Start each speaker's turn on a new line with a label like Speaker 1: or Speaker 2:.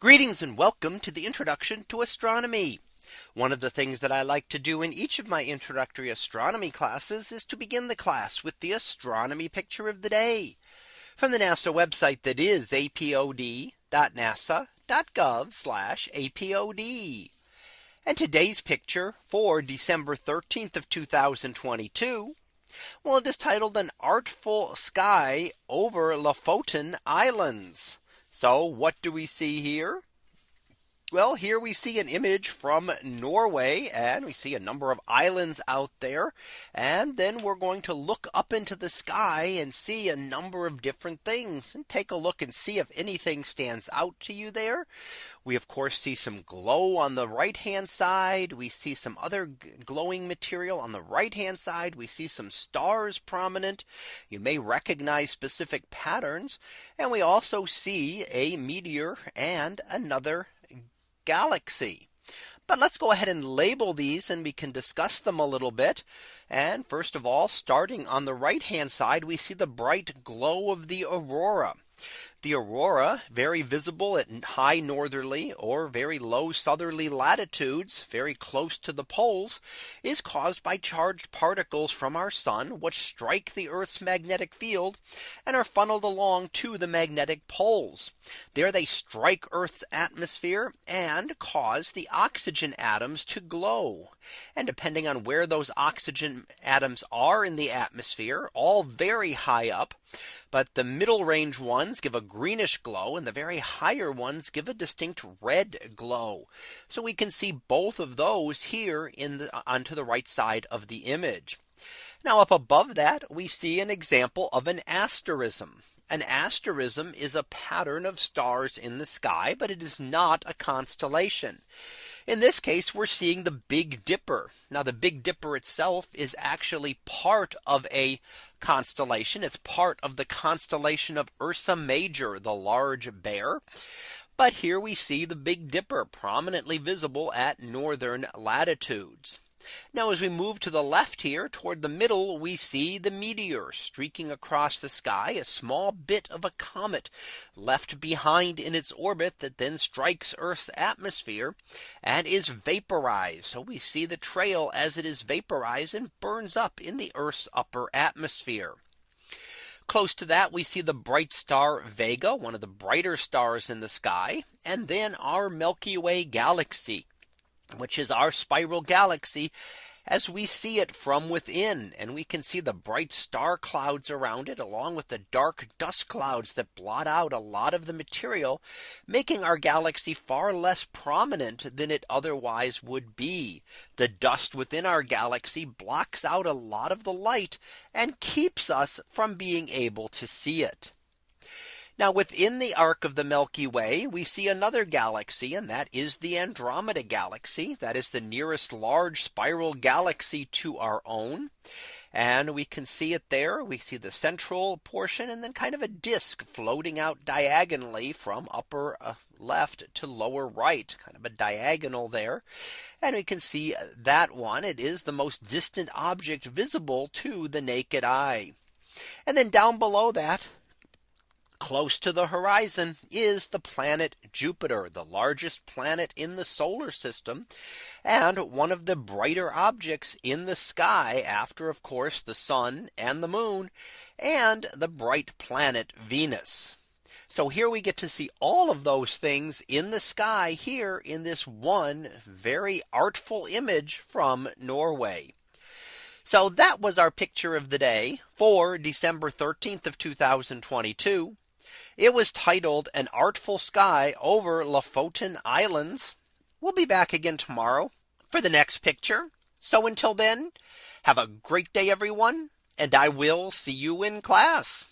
Speaker 1: Greetings and welcome to the introduction to astronomy. One of the things that I like to do in each of my introductory astronomy classes is to begin the class with the astronomy picture of the day from the NASA website that is apod.nasa.gov apod. And today's picture for December 13th of 2022. Well, it is titled an artful sky over Lofoten Islands. So what do we see here? Well, here we see an image from Norway and we see a number of islands out there. And then we're going to look up into the sky and see a number of different things and take a look and see if anything stands out to you there. We of course see some glow on the right hand side. We see some other glowing material on the right hand side. We see some stars prominent. You may recognize specific patterns. And we also see a meteor and another galaxy. But let's go ahead and label these and we can discuss them a little bit. And first of all, starting on the right hand side, we see the bright glow of the aurora. The aurora very visible at high northerly or very low southerly latitudes very close to the poles is caused by charged particles from our sun which strike the Earth's magnetic field and are funneled along to the magnetic poles. There they strike Earth's atmosphere and cause the oxygen atoms to glow. And depending on where those oxygen atoms are in the atmosphere all very high up. But the middle range one ones give a greenish glow and the very higher ones give a distinct red glow. So we can see both of those here in the, uh, onto the right side of the image. Now up above that we see an example of an asterism. An asterism is a pattern of stars in the sky, but it is not a constellation. In this case, we're seeing the Big Dipper. Now the Big Dipper itself is actually part of a constellation. It's part of the constellation of Ursa Major, the large bear. But here we see the Big Dipper prominently visible at northern latitudes. Now as we move to the left here toward the middle, we see the meteor streaking across the sky, a small bit of a comet left behind in its orbit that then strikes Earth's atmosphere and is vaporized. So we see the trail as it is vaporized and burns up in the Earth's upper atmosphere. Close to that, we see the bright star Vega, one of the brighter stars in the sky, and then our Milky Way galaxy which is our spiral galaxy as we see it from within and we can see the bright star clouds around it along with the dark dust clouds that blot out a lot of the material making our galaxy far less prominent than it otherwise would be the dust within our galaxy blocks out a lot of the light and keeps us from being able to see it now within the arc of the Milky Way, we see another galaxy and that is the Andromeda galaxy. That is the nearest large spiral galaxy to our own. And we can see it there. We see the central portion and then kind of a disk floating out diagonally from upper uh, left to lower right, kind of a diagonal there. And we can see that one. It is the most distant object visible to the naked eye. And then down below that Close to the horizon is the planet Jupiter, the largest planet in the solar system, and one of the brighter objects in the sky after, of course, the sun and the moon, and the bright planet Venus. So here we get to see all of those things in the sky here in this one very artful image from Norway. So that was our picture of the day for December 13th of 2022. It was titled An Artful Sky over Lofoten Islands. We'll be back again tomorrow for the next picture. So until then, have a great day, everyone, and I will see you in class.